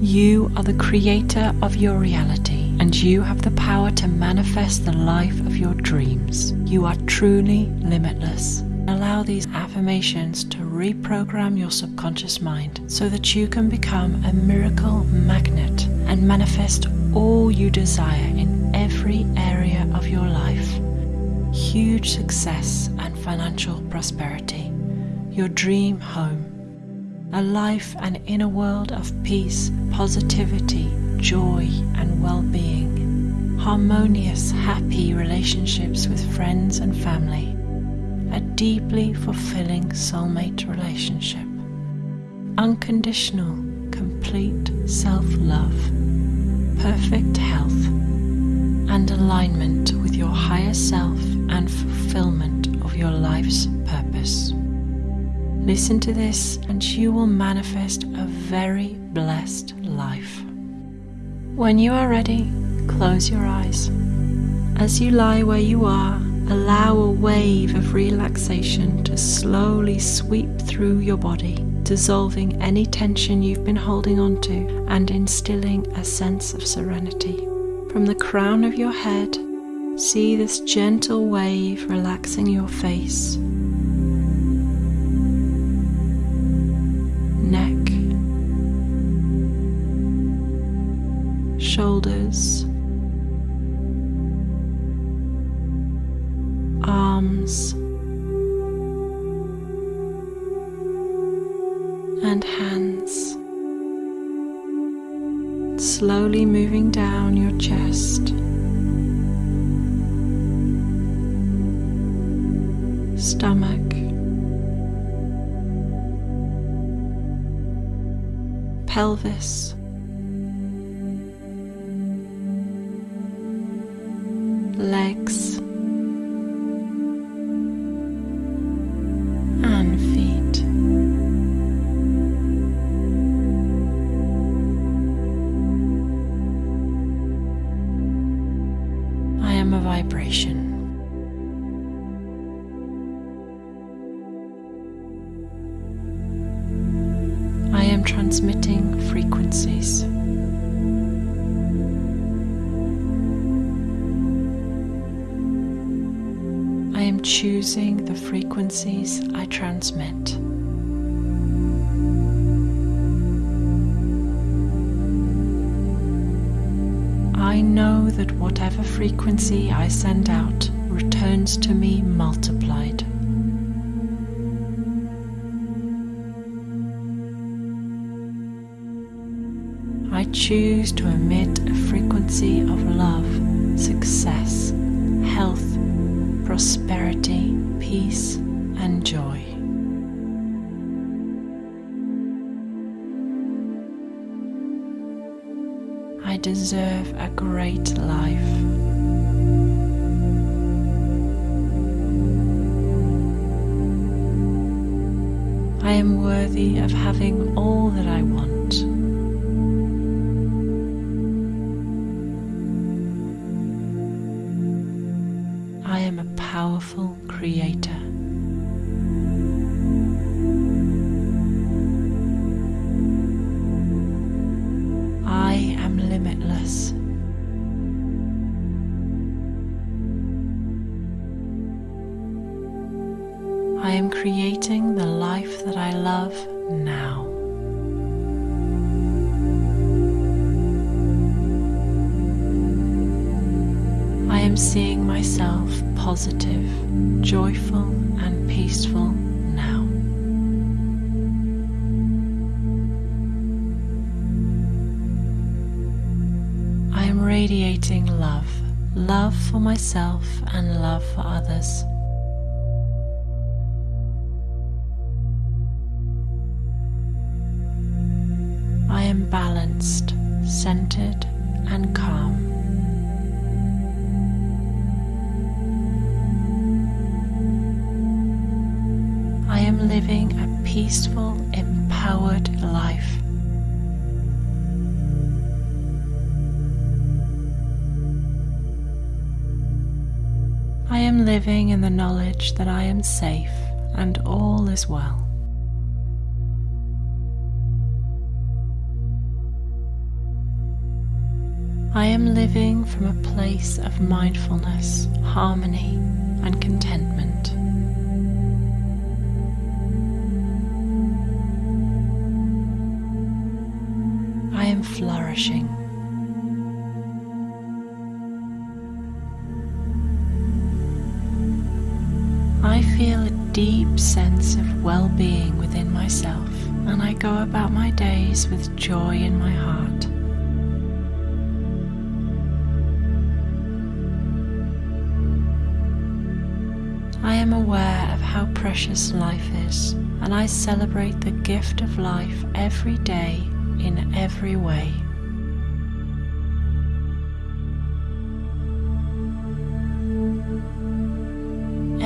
You are the creator of your reality, and you have the power to manifest the life of your dreams. You are truly limitless. Allow these affirmations to reprogram your subconscious mind so that you can become a miracle magnet and manifest all you desire in every area of your life. Huge success and financial prosperity, your dream home, a life and inner world of peace, positivity, joy, and well being, harmonious, happy relationships with friends and family. A deeply fulfilling soulmate relationship, unconditional, complete self love, perfect health, and alignment with your higher self and fulfillment of your life's. Listen to this, and you will manifest a very blessed life. When you are ready, close your eyes. As you lie where you are, Allow a wave of relaxation to slowly sweep through your body, dissolving any tension you've been holding onto and instilling a sense of serenity. From the crown of your head, see this gentle wave relaxing your face, shoulders. Arms. And hands, slowly moving down your chest. Stomach, pelvis, legs. and feet. I am a vibration. I am transmitting frequencies. Choosing the frequencies I transmit. I know that whatever frequency I send out returns to me multiplied. I choose to emit a frequency of love, deserve a great life. I am worthy of having all that I want. I am a powerful creator. I am creating the life that I love now. I am seeing myself positive, joyful, and peaceful now. I am radiating love, love for myself and love for others. Balanced, centered, and calm. I am living a peaceful, empowered life. I am living in the knowledge that I am safe and all is well. I am living from a place of mindfulness, harmony, and contentment. I am flourishing. I feel a deep sense of well being within myself, and I go about my days with joy in my heart. Am aware of how precious life is, and I celebrate the gift of life every day in every way.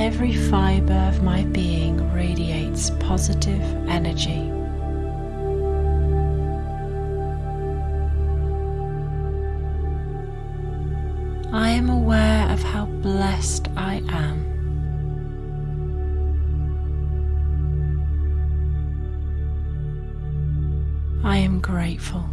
Every fibre of my being radiates positive energy. I am aware of how blessed I am grateful.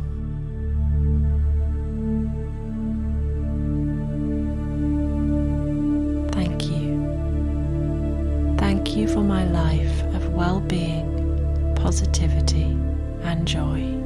Thank you. Thank you for my life of well being, positivity, and joy.